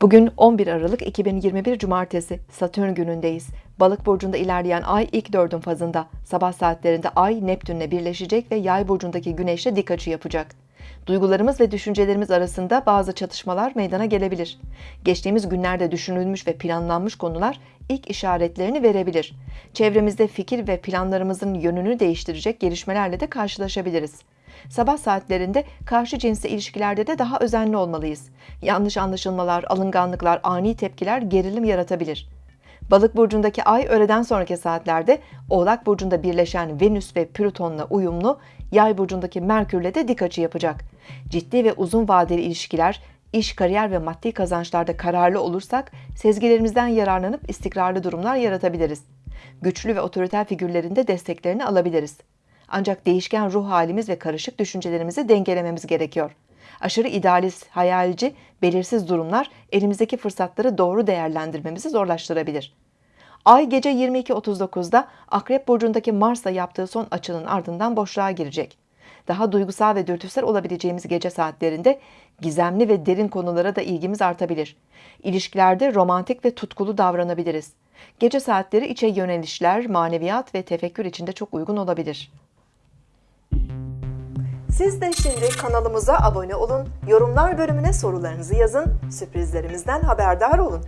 Bugün 11 Aralık 2021 Cumartesi Satürn günündeyiz. Balık burcunda ilerleyen ay ilk dördün fazında. Sabah saatlerinde ay Neptünle birleşecek ve yay burcundaki güneşle dik açı yapacak. Duygularımız ve düşüncelerimiz arasında bazı çatışmalar meydana gelebilir. Geçtiğimiz günlerde düşünülmüş ve planlanmış konular ilk işaretlerini verebilir. Çevremizde fikir ve planlarımızın yönünü değiştirecek gelişmelerle de karşılaşabiliriz. Sabah saatlerinde karşı cinsle ilişkilerde de daha özenli olmalıyız. Yanlış anlaşılmalar, alınganlıklar, ani tepkiler gerilim yaratabilir. Balık burcundaki ay öğleden sonraki saatlerde Oğlak burcunda birleşen Venüs ve Plüton'la uyumlu, Yay burcundaki Merkürle de dik açı yapacak. Ciddi ve uzun vadeli ilişkiler, iş, kariyer ve maddi kazançlarda kararlı olursak sezgilerimizden yararlanıp istikrarlı durumlar yaratabiliriz. Güçlü ve otoriter figürlerin de desteklerini alabiliriz. Ancak değişken ruh halimiz ve karışık düşüncelerimizi dengelememiz gerekiyor. Aşırı idealist, hayalci, belirsiz durumlar elimizdeki fırsatları doğru değerlendirmemizi zorlaştırabilir. Ay gece 22.39'da Akrep Burcu'ndaki Mars'la yaptığı son açının ardından boşluğa girecek. Daha duygusal ve dürtüsel olabileceğimiz gece saatlerinde gizemli ve derin konulara da ilgimiz artabilir. İlişkilerde romantik ve tutkulu davranabiliriz. Gece saatleri içe yönelişler, maneviyat ve tefekkür içinde çok uygun olabilir. Siz de şimdi kanalımıza abone olun, yorumlar bölümüne sorularınızı yazın, sürprizlerimizden haberdar olun.